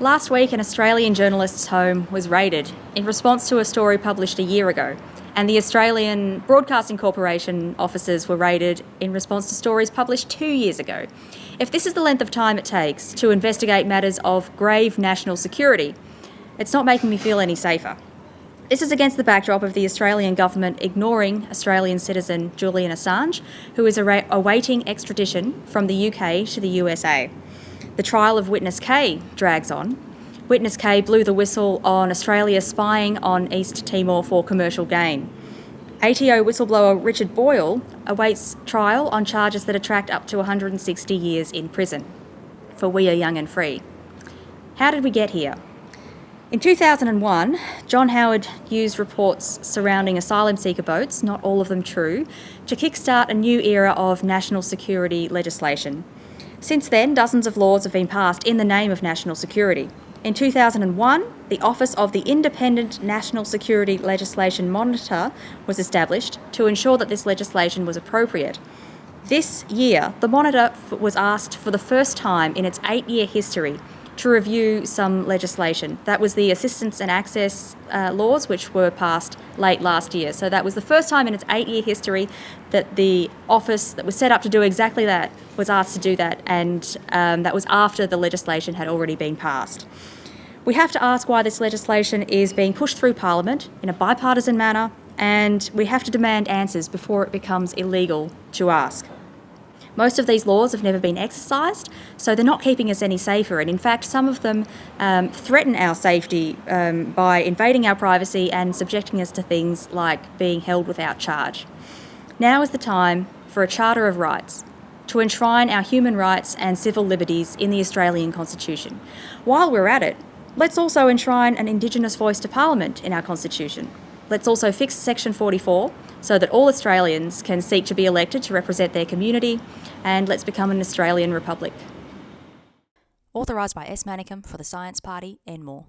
Last week, an Australian journalist's home was raided in response to a story published a year ago, and the Australian Broadcasting Corporation offices were raided in response to stories published two years ago. If this is the length of time it takes to investigate matters of grave national security, it's not making me feel any safer. This is against the backdrop of the Australian government ignoring Australian citizen Julian Assange, who is awaiting extradition from the UK to the USA. The trial of Witness K drags on. Witness K blew the whistle on Australia spying on East Timor for commercial gain. ATO whistleblower Richard Boyle awaits trial on charges that attract up to 160 years in prison for We Are Young and Free. How did we get here? In 2001, John Howard used reports surrounding asylum seeker boats, not all of them true, to kickstart a new era of national security legislation. Since then, dozens of laws have been passed in the name of national security. In 2001, the Office of the Independent National Security Legislation Monitor was established to ensure that this legislation was appropriate. This year, the Monitor was asked for the first time in its eight year history to review some legislation. That was the assistance and access uh, laws, which were passed late last year. So that was the first time in its eight year history that the office that was set up to do exactly that was asked to do that, and um, that was after the legislation had already been passed. We have to ask why this legislation is being pushed through Parliament in a bipartisan manner, and we have to demand answers before it becomes illegal to ask. Most of these laws have never been exercised, so they're not keeping us any safer. And in fact, some of them um, threaten our safety um, by invading our privacy and subjecting us to things like being held without charge. Now is the time for a Charter of Rights to enshrine our human rights and civil liberties in the Australian Constitution. While we're at it, let's also enshrine an Indigenous voice to Parliament in our Constitution. Let's also fix Section 44 so that all Australians can seek to be elected to represent their community, and let's become an Australian republic. Authorised by S. Manicum for the Science Party and more.